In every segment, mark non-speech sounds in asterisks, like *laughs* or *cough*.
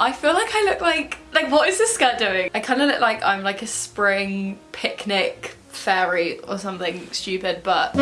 I feel like I look like, like what is this skirt doing? I kind of look like I'm like a spring picnic fairy or something stupid, but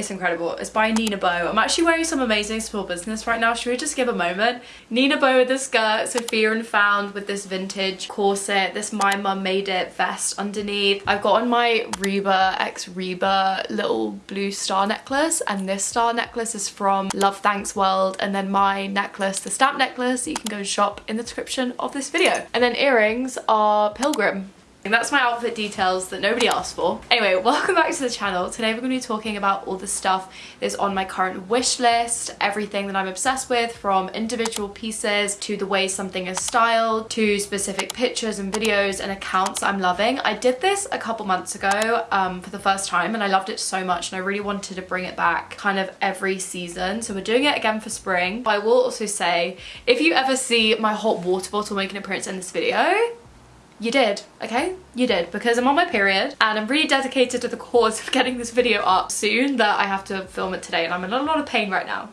it's incredible. It's by Nina Bow. I'm actually wearing some amazing small business right now. Should we just give a moment? Nina Bow with the skirt, Sophia and Found with this vintage corset, this My Mum Made It vest underneath. I've got on my Reba X Reba little blue star necklace and this star necklace is from Love Thanks World and then my necklace, the stamp necklace, you can go shop in the description of this video. And then earrings are Pilgrim and that's my outfit details that nobody asked for. Anyway, welcome back to the channel. Today we're going to be talking about all the stuff that's on my current wish list, everything that I'm obsessed with from individual pieces to the way something is styled to specific pictures and videos and accounts I'm loving. I did this a couple months ago um, for the first time and I loved it so much and I really wanted to bring it back kind of every season. So we're doing it again for spring. But I will also say, if you ever see my hot water bottle make an appearance in this video, you did, okay? You did, because I'm on my period and I'm really dedicated to the cause of getting this video up soon that I have to film it today and I'm in a lot of pain right now,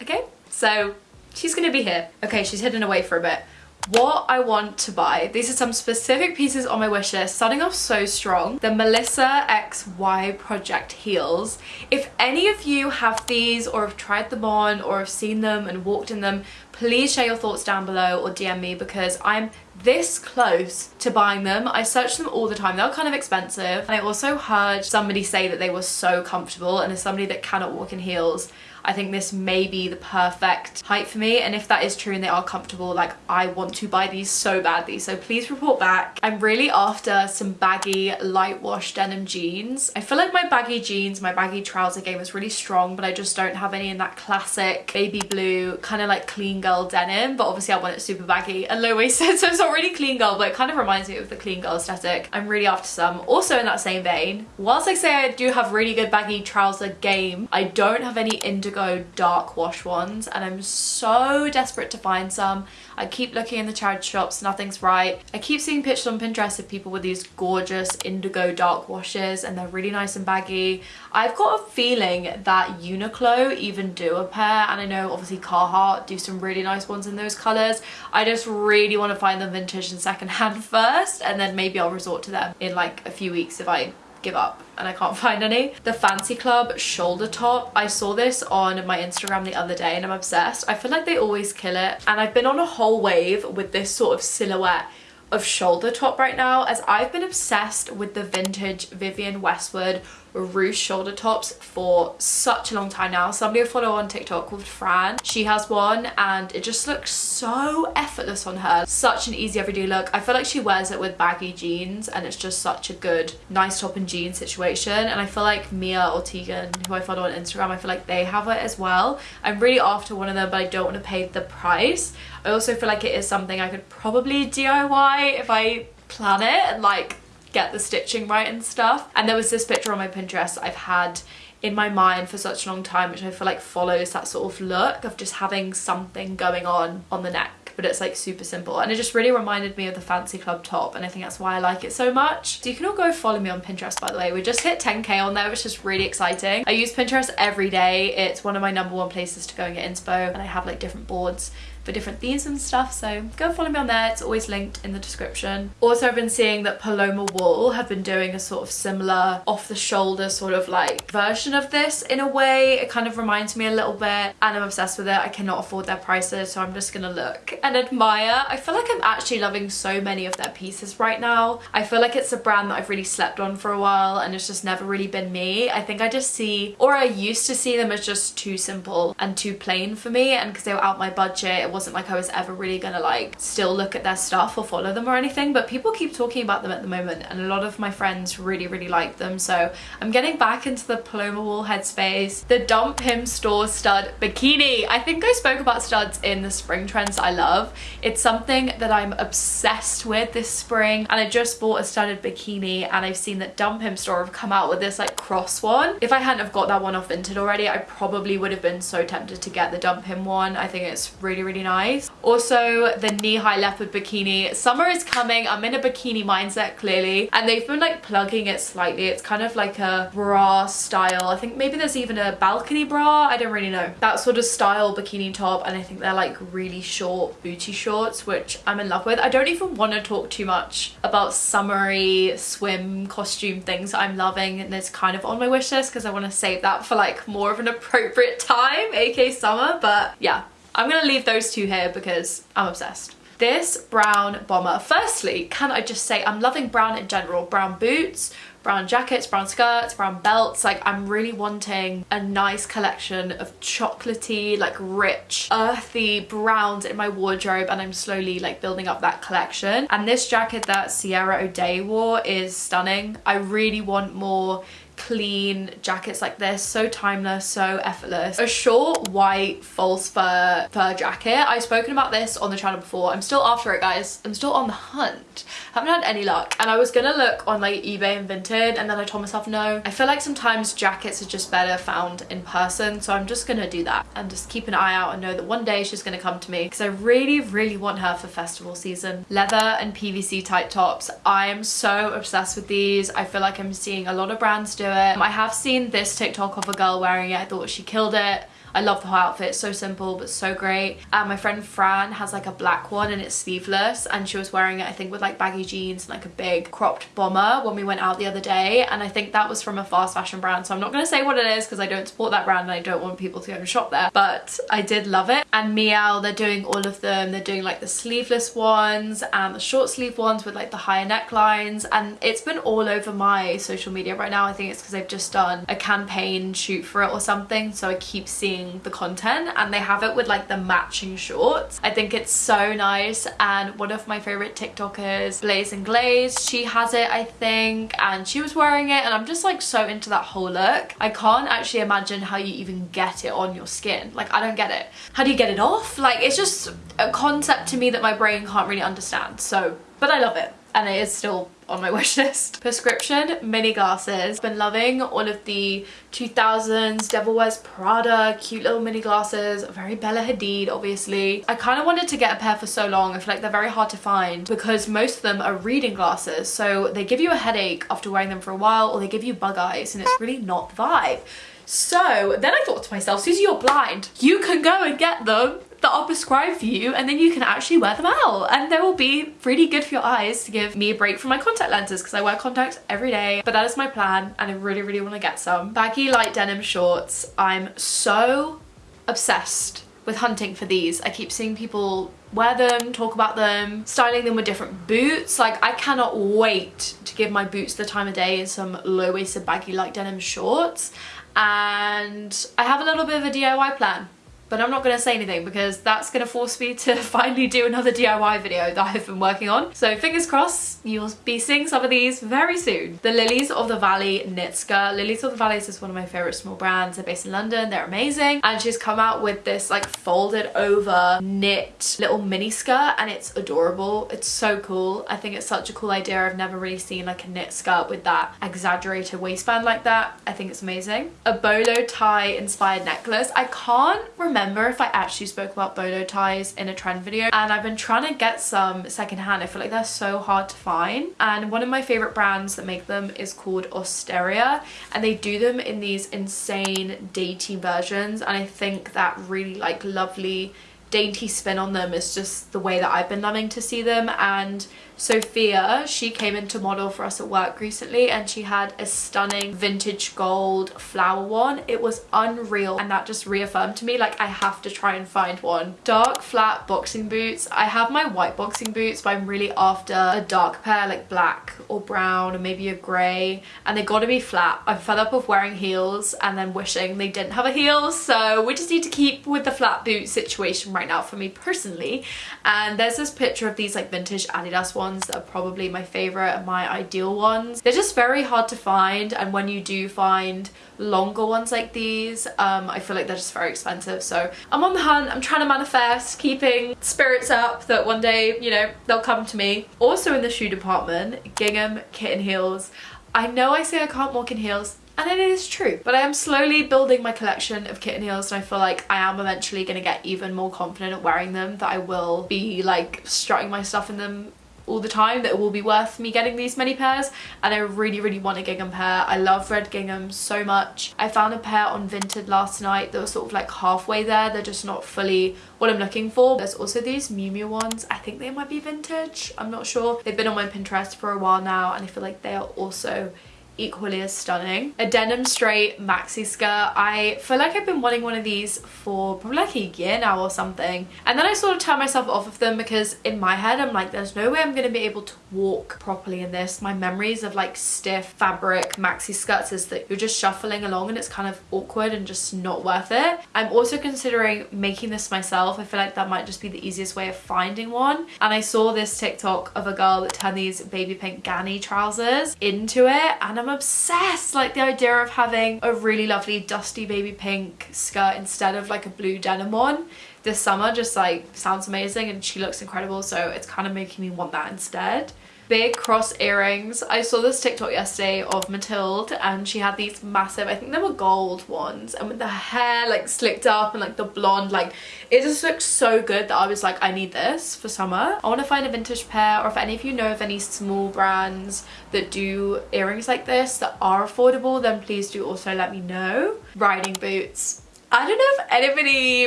okay? So she's gonna be here. Okay, she's hidden away for a bit. What I want to buy, these are some specific pieces on my wish list, starting off so strong. The Melissa XY Project heels. If any of you have these or have tried them on or have seen them and walked in them, please share your thoughts down below or DM me because I'm this close to buying them. I search them all the time. They're kind of expensive. And I also heard somebody say that they were so comfortable and as somebody that cannot walk in heels, I think this may be the perfect height for me and if that is true and they are comfortable like I want to buy these so badly so please report back. I'm really after some baggy light wash denim jeans. I feel like my baggy jeans, my baggy trouser game is really strong but I just don't have any in that classic baby blue kind of like clean girl denim but obviously I want it super baggy and low-waisted *laughs* so it's not really clean girl but it kind of reminds me of the clean girl aesthetic. I'm really after some. Also in that same vein, whilst I say I do have really good baggy trouser game, I don't have any indigo Go dark wash ones and I'm so desperate to find some. I keep looking in the charity shops, nothing's right. I keep seeing pictures on Pinterest of people with these gorgeous indigo dark washes and they're really nice and baggy. I've got a feeling that Uniqlo even do a pair and I know obviously Carhartt do some really nice ones in those colours. I just really want to find them vintage and secondhand *laughs* first and then maybe I'll resort to them in like a few weeks if I give up and I can't *laughs* find any. The Fancy Club shoulder top. I saw this on my Instagram the other day and I'm obsessed. I feel like they always kill it and I've been on a whole wave with this sort of silhouette of shoulder top right now as I've been obsessed with the vintage Vivienne Westwood ruched shoulder tops for such a long time now. Somebody I follow on TikTok called Fran, she has one and it just looks so effortless on her. Such an easy everyday look. I feel like she wears it with baggy jeans and it's just such a good nice top and jean situation and I feel like Mia or Tegan, who I follow on Instagram, I feel like they have it as well. I'm really after one of them but I don't want to pay the price. I also feel like it is something I could probably DIY if I plan it and like get the stitching right and stuff. And there was this picture on my Pinterest I've had in my mind for such a long time which I feel like follows that sort of look of just having something going on on the neck but it's like super simple and it just really reminded me of the fancy club top and I think that's why I like it so much. So you can all go follow me on Pinterest by the way. We just hit 10k on there which is really exciting. I use Pinterest every day. It's one of my number one places to go and get inspo and I have like different boards for different themes and stuff so go follow me on there. It's always linked in the description. Also I've been seeing that Paloma Wool have been doing a sort of similar off the shoulder sort of like version of this in a way. It kind of reminds me a little bit and I'm obsessed with it. I cannot afford their prices so I'm just gonna look and admire. I feel like I'm actually loving so many of their pieces right now. I feel like it's a brand that I've really slept on for a while and it's just never really been me. I think I just see or I used to see them as just too simple and too plain for me and because they were out my budget wasn't like I was ever really gonna like still look at their stuff or follow them or anything but people keep talking about them at the moment and a lot of my friends really really like them so I'm getting back into the Paloma Wool headspace. The Dump Him Store stud bikini. I think I spoke about studs in the spring trends I love. It's something that I'm obsessed with this spring and I just bought a studded bikini and I've seen that Dump Him Store have come out with this like cross one. If I hadn't have got that one off Vinted already I probably would have been so tempted to get the Dump Him one. I think it's really really nice. Also the knee-high leopard bikini. Summer is coming. I'm in a bikini mindset clearly and they've been like plugging it slightly. It's kind of like a bra style. I think maybe there's even a balcony bra. I don't really know. That sort of style bikini top and I think they're like really short booty shorts which I'm in love with. I don't even want to talk too much about summery swim costume things I'm loving and it's kind of on my wish list because I want to save that for like more of an appropriate time, aka summer. But yeah, I'm gonna leave those two here because I'm obsessed. This brown bomber, firstly, can I just say I'm loving brown in general. Brown boots, brown jackets, brown skirts, brown belts. Like I'm really wanting a nice collection of chocolatey, like rich, earthy browns in my wardrobe and I'm slowly like building up that collection. And this jacket that Sierra O'Day wore is stunning. I really want more clean jackets like this so timeless so effortless. A short white false fur fur jacket. I've spoken about this on the channel before. I'm still after it guys. I'm still on the hunt. Haven't had any luck. And i was gonna look on like ebay and vinted and then i told myself no. I feel like sometimes jackets are just better found in person so i'm just gonna do that and just keep an eye out and know that one day she's gonna come to me. Because i really really want her for festival season. Leather and pvc tight tops. I am so obsessed with these. I feel like i'm seeing a lot of brands do it. I have seen this TikTok of a girl wearing it. I thought she killed it. I love the whole outfit. It's so simple but so great. And my friend Fran has like a black one and it's sleeveless and she was wearing it I think with like baggy jeans and like a big cropped bomber when we went out the other day. And I think that was from a fast fashion brand so I'm not going to say what it is because I don't support that brand and I don't want people to go and shop there. But I did love it. And Mielle they're doing all of them. They're doing like the sleeveless ones and the short sleeve ones with like the higher necklines. And it's been all over my social media right now. I think it's because they've just done a campaign shoot for it or something so I keep seeing the content and they have it with like the matching shorts. I think it's so nice and one of my favorite TikTokers, Blaze and Glaze, she has it I think and she was wearing it and I'm just like so into that whole look. I can't actually imagine how you even get it on your skin. Like I don't get it. How do you get it off? Like it's just a concept to me that my brain can't really understand. So, but I love it and it is still on my *laughs* wish list. Prescription mini glasses. Been loving all of the 2000s Devil Wears Prada cute little mini glasses. Very Bella Hadid obviously. I kind of wanted to get a pair for so long. I feel like they're very hard to find because most of them are reading glasses. So they give you a headache after wearing them for a while or they give you bug eyes and it's really not the vibe. So then I thought to myself, Susie, you're blind. You can go and get them that are prescribed for you and then you can actually wear them out and they will be really good for your eyes to give me a break from my contact lenses because I wear contacts every day but that is my plan and I really really want to get some. Baggy light denim shorts. I'm so obsessed with hunting for these. I keep seeing people wear them, talk about them, styling them with different boots. Like I cannot wait to give my boots the time of day in some low-waisted baggy light denim shorts and I have a little bit of a DIY plan but I'm not going to say anything because that's going to force me to *laughs* finally do another DIY video that I've been working on. So fingers crossed you'll be seeing some of these very soon. The Lilies of the Valley knit skirt. Lilies of the Valley is one of my favourite small brands. They're based in London. They're amazing. And she's come out with this like folded over knit little mini skirt and it's adorable. It's so cool. I think it's such a cool idea. I've never really seen like a knit skirt with that exaggerated waistband like that. I think it's amazing. A bolo tie inspired necklace. I can't remember remember if I actually spoke about bolo ties in a trend video? And I've been trying to get some secondhand. I feel like they're so hard to find. And one of my favorite brands that make them is called Osteria and they do them in these insane dainty versions. And I think that really like lovely dainty spin on them is just the way that I've been loving to see them. And Sophia, she came into model for us at work recently and she had a stunning vintage gold flower one. It was unreal and that just reaffirmed to me like I have to try and find one. Dark flat boxing boots. I have my white boxing boots but I'm really after a dark pair like black or brown or maybe a grey and they gotta be flat. I'm fed up of wearing heels and then wishing they didn't have a heel so we just need to keep with the flat boot situation right now for me personally and there's this picture of these like vintage Adidas ones ones that are probably my favorite and my ideal ones. They're just very hard to find and when you do find longer ones like these um, I feel like they're just very expensive so I'm on the hunt I'm trying to manifest keeping spirits up that one day you know they'll come to me also in the shoe department gingham kitten heels I know I say I can't walk in heels and it is true. But I am slowly building my collection of kitten heels and I feel like I am eventually going to get even more confident at wearing them that I will be like strutting my stuff in them all the time that it will be worth me getting these many pairs and I really really want a gingham pair. I love red gingham so much. I found a pair on Vinted last night that was sort of like halfway there. They're just not fully what I'm looking for. There's also these Miu Miu ones. I think they might be vintage. I'm not sure. They've been on my Pinterest for a while now and I feel like they are also equally as stunning. A denim straight maxi skirt. I feel like I've been wanting one of these for probably like a year now or something. And then I sort of turned myself off of them because in my head I'm like there's no way I'm going to be able to walk properly in this. My memories of like stiff fabric maxi skirts is that you're just shuffling along and it's kind of awkward and just not worth it. I'm also considering making this myself. I feel like that might just be the easiest way of finding one. And I saw this TikTok of a girl that turned these baby pink Ganni trousers into it and I'm obsessed. Like the idea of having a really lovely dusty baby pink skirt instead of like a blue denim one this summer just like sounds amazing and she looks incredible so it's kind of making me want that instead big cross earrings. I saw this TikTok yesterday of Mathilde and she had these massive, I think they were gold ones and with the hair like slicked up and like the blonde, like it just looks so good that I was like, I need this for summer. I want to find a vintage pair or if any of you know of any small brands that do earrings like this that are affordable, then please do also let me know. Riding boots. I don't know if anybody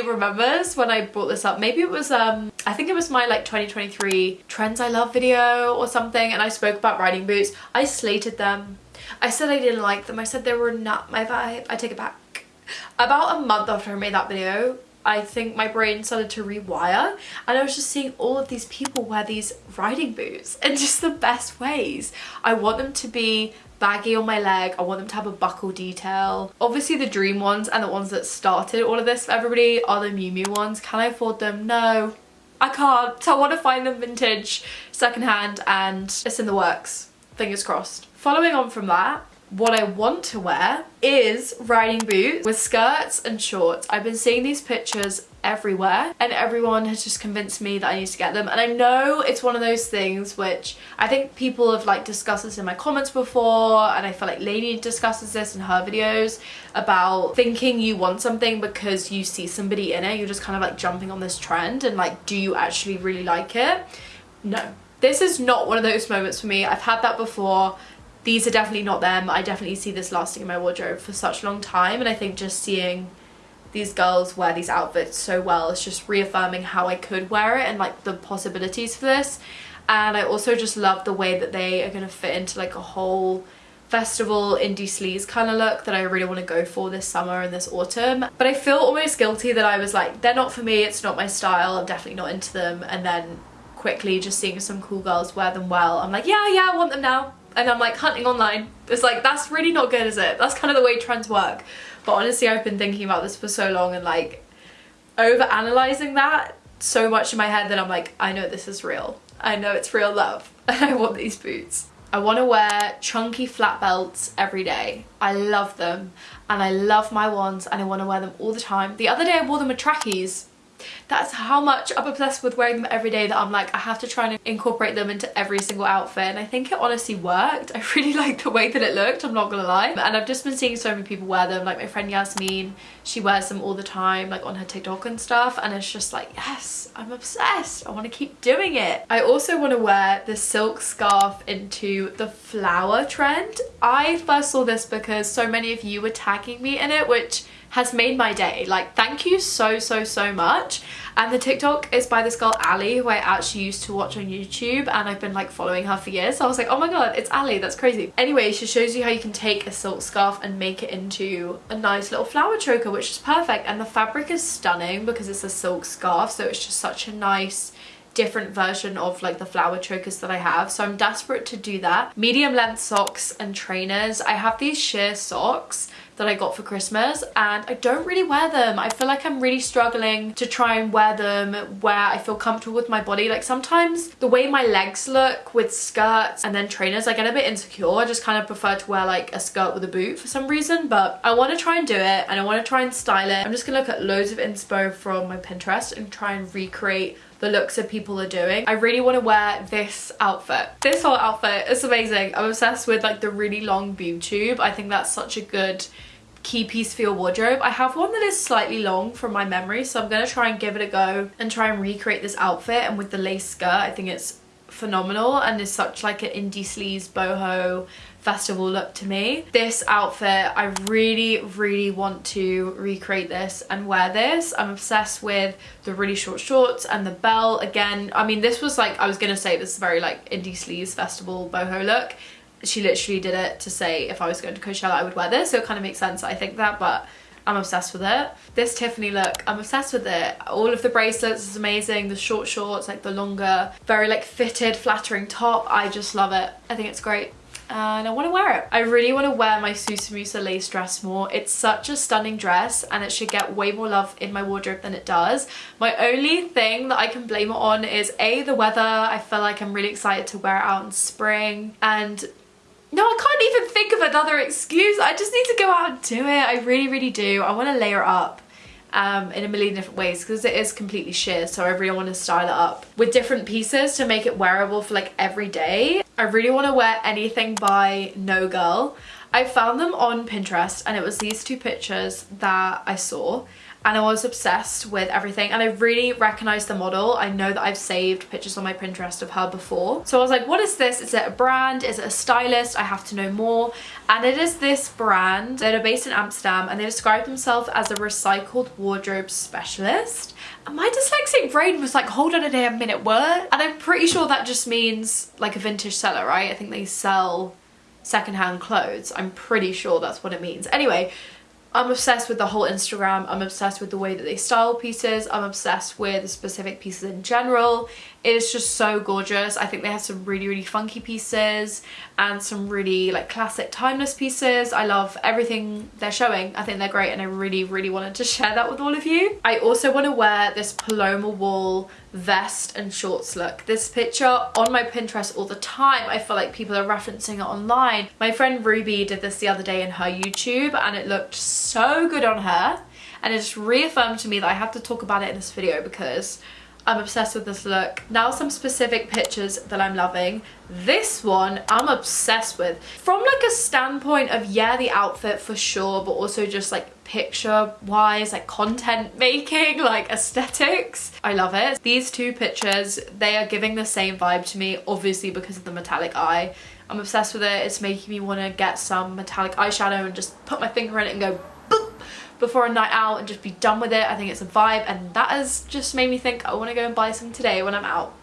remembers when I brought this up. Maybe it was, um, I think it was my like 2023 Trends I Love video or something and I spoke about riding boots. I slated them. I said I didn't like them. I said they were not my vibe. I take it back. About a month after I made that video, I think my brain started to rewire and I was just seeing all of these people wear these riding boots *laughs* in just the best ways. I want them to be baggy on my leg. I want them to have a buckle detail. Obviously the dream ones and the ones that started all of this for everybody are the Miu Miu ones. Can I afford them? No. I can't. So I want to find them vintage, secondhand and it's in the works. Fingers crossed. Following on from that, what I want to wear is riding boots with skirts and shorts. I've been seeing these pictures everywhere and everyone has just convinced me that I need to get them. And I know it's one of those things which I think people have like discussed this in my comments before and I feel like Lainey discusses this in her videos about thinking you want something because you see somebody in it. You're just kind of like jumping on this trend and like do you actually really like it? No. This is not one of those moments for me. I've had that before these are definitely not them. I definitely see this lasting in my wardrobe for such a long time and I think just seeing these girls wear these outfits so well is just reaffirming how I could wear it and like the possibilities for this. And I also just love the way that they are going to fit into like a whole festival indie sleaze kind of look that I really want to go for this summer and this autumn. But I feel almost guilty that I was like they're not for me it's not my style I'm definitely not into them. And then quickly just seeing some cool girls wear them well I'm like yeah yeah I want them now and I'm like hunting online. It's like, that's really not good, is it? That's kind of the way trends work. But honestly, I've been thinking about this for so long and like over analyzing that so much in my head that I'm like, I know this is real. I know it's real love *laughs* and I want these boots. I want to wear chunky flat belts every day. I love them and I love my ones and I want to wear them all the time. The other day I wore them with trackies that's how much I'm obsessed with wearing them every day that I'm like I have to try and incorporate them into every single outfit and I think it honestly worked. *laughs* I really like the way that it looked, I'm not gonna lie. And I've just been seeing so many people wear them, like my friend Yasmin, she wears them all the time like on her TikTok and stuff and it's just like yes, I'm obsessed. I want to keep doing it. I also want to wear the silk scarf into the flower trend. I first saw this because so many of you were tagging me in it which has made my day. Like, thank you so, so, so much. And the TikTok is by this girl, Ali, who I actually used to watch on YouTube and I've been like following her for years. So I was like, oh my god, it's Ali, that's crazy. Anyway, she shows you how you can take a silk scarf and make it into a nice little flower choker, which is perfect. And the fabric is stunning because it's a silk scarf, so it's just such a nice different version of like the flower chokers that I have so I'm desperate to do that medium length socks and trainers I have these sheer socks that I got for Christmas and I don't really wear them. I feel like I'm really struggling to try and wear them where I feel comfortable with my body. Like sometimes the way my legs look with skirts and then trainers, I get a bit insecure. I just kind of prefer to wear like a skirt with a boot for some reason, but I want to try and do it and I want to try and style it. I'm just gonna look at loads of inspo from my Pinterest and try and recreate the looks that people are doing. I really want to wear this outfit. This whole outfit is amazing. I'm obsessed with like the really long boob tube. I think that's such a good key piece for your wardrobe. I have one that is slightly long from my memory so I'm going to try and give it a go and try and recreate this outfit and with the lace skirt I think it's phenomenal and is such like an indie sleaze boho festival look to me. This outfit, I really, really want to recreate this and wear this. I'm obsessed with the really short shorts and the bell. Again, I mean, this was like, I was gonna say this is very like indie sleaze festival boho look. She literally did it to say if I was going to Coachella, I would wear this. So it kind of makes sense I think that, but I'm obsessed with it. This Tiffany look, I'm obsessed with it. All of the bracelets is amazing. The short shorts, like the longer, very like fitted, flattering top. I just love it. I think it's great and I want to wear it. I really want to wear my Susamusa lace dress more. It's such a stunning dress and it should get way more love in my wardrobe than it does. My only thing that I can blame it on is A, the weather. I feel like I'm really excited to wear it out in spring and no, I can't even think of another excuse. I just need to go out and do it. I really, really do. I want to layer up um, in a million different ways because it is completely sheer so I really want to style it up with different pieces to make it wearable for like every day. I really want to wear anything by No Girl. I found them on Pinterest and it was these two pictures that I saw and I was obsessed with everything and I really recognized the model. I know that I've saved pictures on my Pinterest of her before. So I was like, what is this? Is it a brand? Is it a stylist? I have to know more. And it is this brand that are based in Amsterdam and they describe themselves as a recycled wardrobe specialist. And my dyslexic brain was like, hold on a damn minute, what? And I'm pretty sure that just means like a vintage seller, right? I think they sell secondhand clothes. I'm pretty sure that's what it means. Anyway, I'm obsessed with the whole Instagram. I'm obsessed with the way that they style pieces. I'm obsessed with the specific pieces in general. It is just so gorgeous. I think they have some really, really funky pieces and some really like classic timeless pieces. I love everything they're showing. I think they're great and I really, really wanted to *laughs* share that with all of you. I also want to wear this Paloma Wool vest and shorts look. This picture on my Pinterest all the time. I feel like people are referencing it online. My friend Ruby did this the other day in her YouTube and it looked so good on her and it just reaffirmed to me that I have to talk about it in this video because I'm obsessed with this look. Now some specific pictures that I'm loving. This one I'm obsessed with. From like a standpoint of yeah the outfit for sure but also just like picture wise like content making *laughs* like aesthetics I love it these two pictures they are giving the same vibe to me obviously because of the metallic eye I'm obsessed with it it's making me want to get some metallic eyeshadow and just put my finger in it and go before a night out and just be done with it. I think it's a vibe and that has just made me think I want to go and buy some today when I'm out.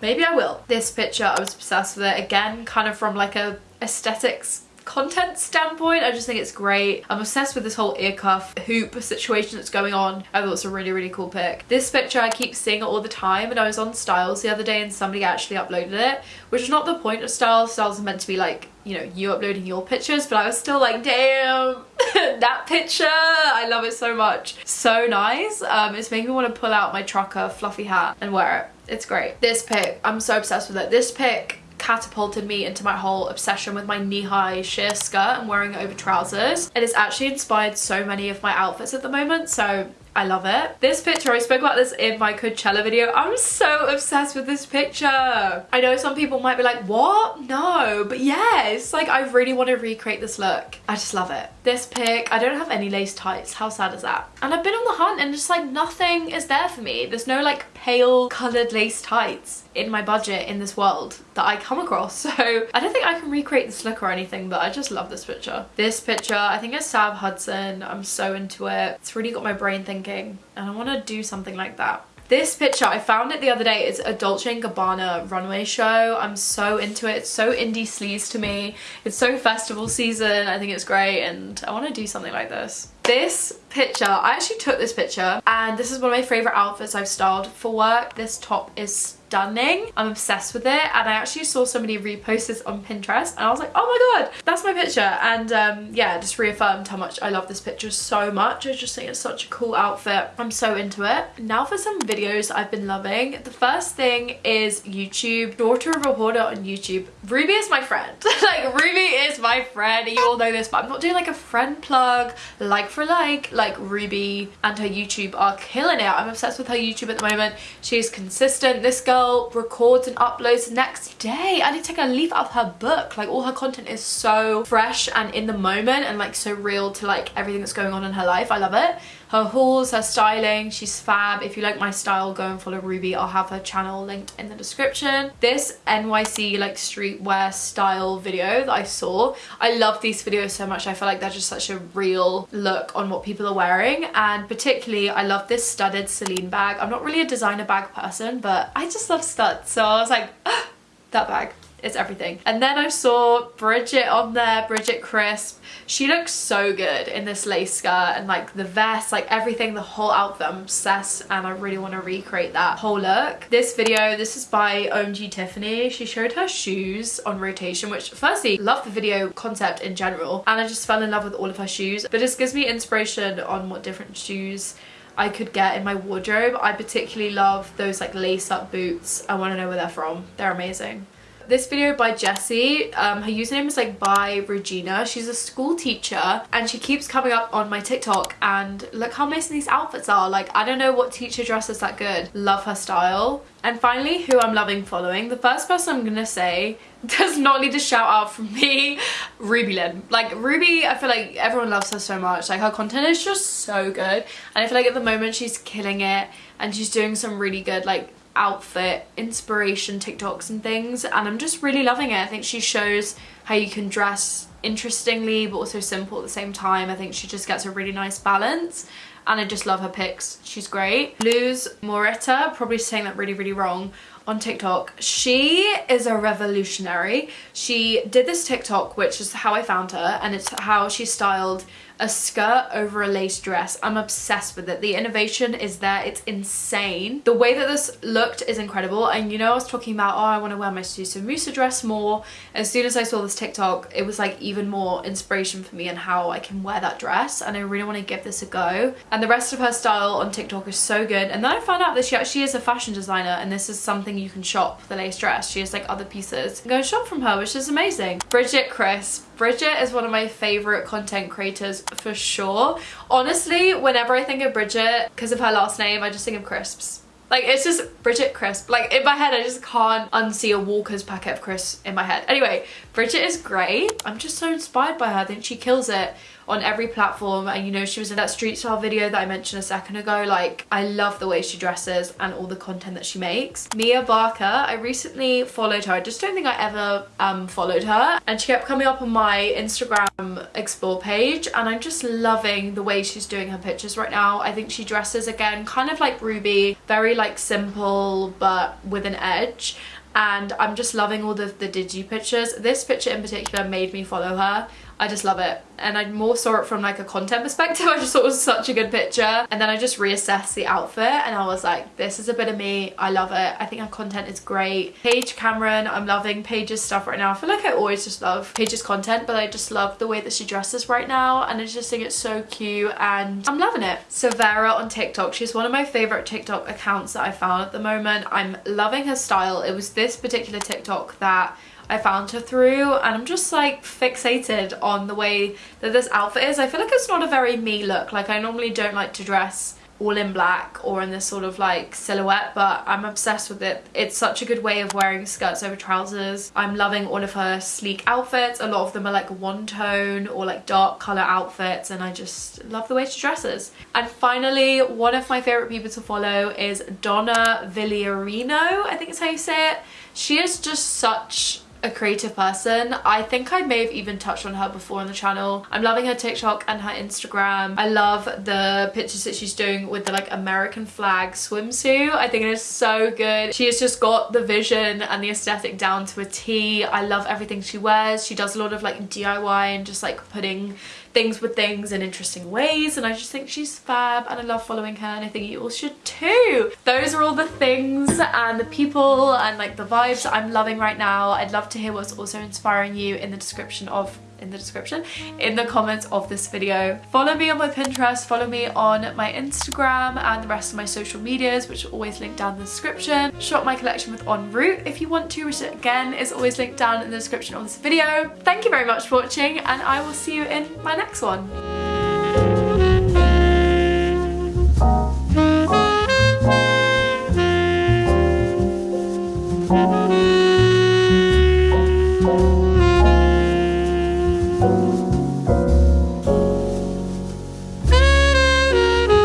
Maybe I will. This picture I was obsessed with it. Again kind of from like a aesthetics content standpoint I just think it's great. I'm obsessed with this whole ear cuff hoop situation that's going on. I thought it's a really really cool pic. This picture I keep seeing all the time and I was on Styles the other day and somebody actually uploaded it which is not the point of Styles. Styles is meant to be like you know you uploading your pictures but I was still like damn *laughs* that picture I love it so much. So nice. Um, it's making me want to pull out my trucker fluffy hat and wear it. It's great. This pic I'm so obsessed with it. This pic catapulted me into my whole obsession with my knee-high sheer skirt and wearing it over trousers. It has actually inspired so many of my outfits at the moment so I love it. This picture, I spoke about this in my Coachella video. I'm so obsessed with this picture. I know some people might be like, what? No, but yes, like I really want to recreate this look. I just love it. This pic, I don't have any lace tights. How sad is that? And I've been on the hunt and just like nothing is there for me. There's no like pale colored lace tights in my budget in this world that I come across. *laughs* So I don't think I can recreate this look or anything, but I just love this picture. This picture, I think it's Sam Hudson. I'm so into it. It's really got my brain thinking and I want to do something like that. This picture, I found it the other day. It's a Dolce & Gabbana runway show. I'm so into it. It's so indie sleaze to me. It's so festival season. I think it's great and I want to do something like this. This picture, I actually took this picture and this is one of my favourite outfits I've styled for work. This top is stunning. I'm obsessed with it and I actually saw somebody repost this on Pinterest and I was like, oh my god, that's my picture. And um, yeah, just reaffirmed how much I love this picture so much. I just think it's such a cool outfit. I'm so into it. Now for some videos I've been loving. The first thing is YouTube. Daughter of a Hoarder on YouTube. Ruby is my friend. *laughs* like Ruby is my friend. You all know this, but I'm not doing like a friend plug, like for like. Like Ruby and her YouTube are killing it. I'm obsessed with her YouTube at the moment. She's consistent. This girl records and uploads the next day. I need to take a leaf out of her book. Like all her content is so fresh and in the moment and like so real to like everything that's going on in her life. I love it her hauls, her styling, she's fab. If you like my style, go and follow Ruby. I'll have her channel linked in the description. This NYC like streetwear style video that I saw, I love these videos so much. I feel like they're just such a real look on what people are wearing and particularly I love this studded Celine bag. I'm not really a designer bag person, but I just love studs. So I was like, ah, that bag it's everything. And then I saw Bridget on there, Bridget Crisp. She looks so good in this lace skirt and like the vest, like everything, the whole outfit. I'm obsessed and I really want to recreate that whole look. This video, this is by OMG Tiffany. She showed her shoes on rotation, which firstly, love the video concept in general. And I just fell in love with all of her shoes. But this gives me inspiration on what different shoes I could get in my wardrobe. I particularly love those like lace up boots. I want to know where they're from. They're amazing. This video by Jessie, um, her username is like by Regina. She's a school teacher and she keeps coming up on my TikTok and look how amazing these outfits are. Like I don't know what teacher dresses that good. Love her style. And finally, who I'm loving following. The first person I'm gonna say *laughs* does not need a shout out from me, Ruby Lynn. Like Ruby, I feel like everyone loves her so much. Like her content is just so good. And I feel like at the moment she's killing it and she's doing some really good like outfit inspiration TikToks and things and I'm just really loving it. I think she shows how you can dress interestingly but also simple at the same time. I think she just gets a really nice balance and I just love her pics. She's great. Luz Morita, probably saying that really really wrong, on TikTok. She is a revolutionary. She did this TikTok, which is how I found her, and it's how she styled a skirt over a lace dress. I'm obsessed with it. The innovation is there. It's insane. The way that this looked is incredible. And you know, I was talking about, oh, I want to wear my Susamusa dress more. As soon as I saw this TikTok, it was like even more inspiration for me and how I can wear that dress. And I really want to give this a go. And the rest of her style on TikTok is so good. And then I found out that she actually is a fashion designer and this is something you can shop, the lace dress. She has like other pieces. Go shop from her, which is amazing. Bridget Crisp Bridget is one of my favorite content creators for sure. Honestly, whenever I think of Bridget, because of her last name, I just think of crisps. Like, it's just Bridget Crisp. Like, in my head, I just can't unsee a Walker's packet of crisps in my head. Anyway, Bridget is great. I'm just so inspired by her. I think she kills it on every platform and you know she was in that street style video that I mentioned a second ago like I love the way she dresses and all the content that she makes. Mia Barker, I recently followed her. I just don't think I ever um, followed her and she kept coming up on my Instagram explore page and I'm just loving the way she's doing her pictures right now. I think she dresses again kind of like Ruby, very like simple but with an edge and I'm just loving all the, the digi pictures. This picture in particular made me follow her. I just love it. And I more saw it from like a content perspective. *laughs* I just thought it was such a good picture. And then I just reassessed the outfit and I was like this is a bit of me. I love it. I think her content is great. Paige Cameron I'm loving Paige's stuff right now. I feel like I always just love Paige's content but I just love the way that she dresses right now. And I just think it's so cute and I'm loving it. Severa on TikTok. She's one of my favorite TikTok accounts that I found at the moment. I'm loving her style. It was this particular TikTok that I found her through and I'm just like fixated on the way that this outfit is. I feel like it's not a very me look. Like I normally don't like to dress all in black or in this sort of like silhouette but I'm obsessed with it. It's such a good way of wearing skirts over trousers. I'm loving all of her sleek outfits. A lot of them are like one tone or like dark color outfits and I just love the way she dresses. And finally, one of my favorite people to follow is Donna Villarino, I think is how you say it. She is just such a creative person. I think I may have even touched on her before on the channel. I'm loving her TikTok and her Instagram. I love the pictures that she's doing with the like American flag swimsuit. I think it is so good. She has just got the vision and the aesthetic down to a T. I love everything she wears. She does a lot of like DIY and just like putting things with things in interesting ways and I just think she's fab and I love following her and I think you all should too. Those are all the things and the people and like the vibes I'm loving right now. I'd love to hear what's also inspiring you in the description of in the description in the comments of this video. Follow me on my Pinterest, follow me on my Instagram and the rest of my social medias which are always linked down in the description. Shop my collection with En Route if you want to which again is always linked down in the description of this video. Thank you very much for watching and I will see you in my next one.